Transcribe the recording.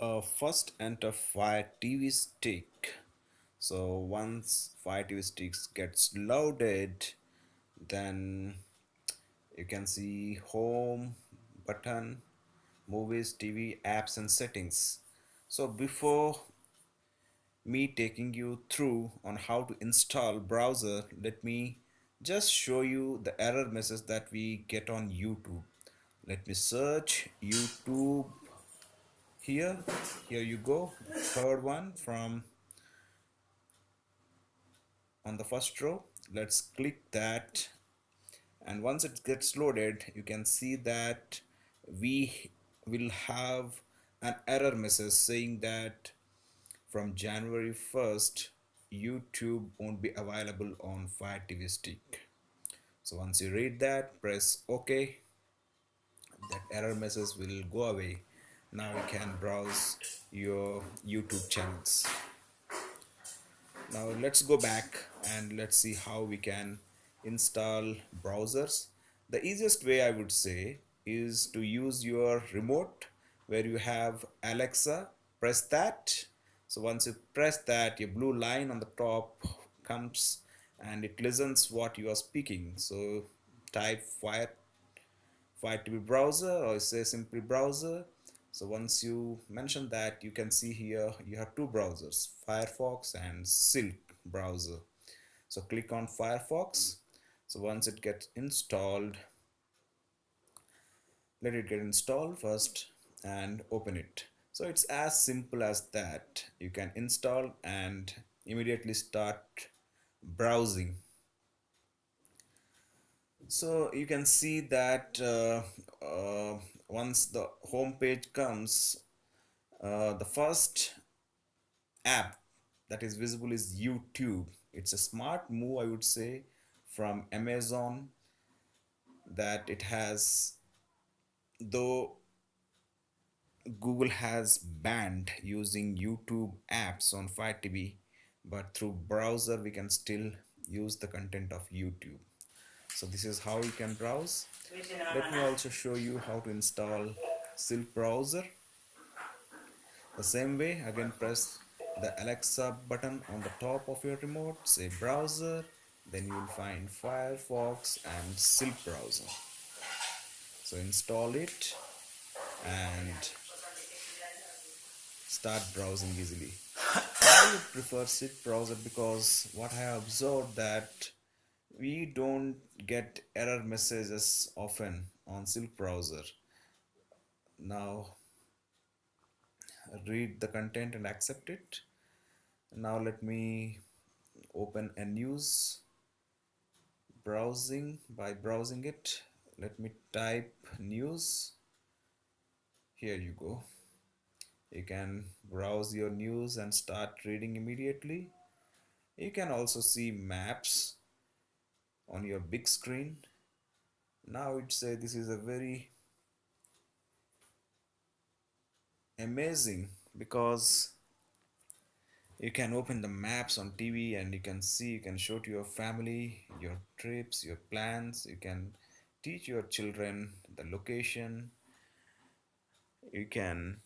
uh, first enter fire tv stick. So once fire tv sticks gets loaded then you can see home button movies tv apps and settings. So before me taking you through on how to install browser let me just show you the error message that we get on youtube. Let me search youtube here. Here you go. Third one from on the first row. Let's click that. And once it gets loaded you can see that we will have an error message saying that from January 1st YouTube won't be available on Fire TV stick. So once you read that press OK that error message will go away now you can browse your YouTube channels. Now let's go back and let's see how we can install browsers. The easiest way I would say is to use your remote where you have Alexa. Press that. So once you press that your blue line on the top comes and it listens what you are speaking. So type fire fire TV browser or say simply browser so once you mention that you can see here you have two browsers Firefox and Silk browser. So click on Firefox. So once it gets installed let it get installed first and open it. So it's as simple as that. You can install and immediately start browsing. So you can see that uh, uh, once the home page comes uh, the first app that is visible is YouTube. It's a smart move I would say from Amazon that it has though Google has banned using YouTube apps on Fire TV but through browser we can still use the content of YouTube so this is how you can browse. Let me also show you how to install Silk browser. The same way again press the Alexa button on the top of your remote say browser then you will find Firefox and Silk browser. So install it and start browsing easily. I would prefer Silk browser? Because what I have observed that we don't get error messages often on Silk browser. Now read the content and accept it. Now let me open a news browsing. By browsing it let me type news. Here you go. You can browse your news and start reading immediately. You can also see maps on your big screen. Now it say this is a very amazing because you can open the maps on TV and you can see you can show to your family your trips your plans. You can teach your children the location. You can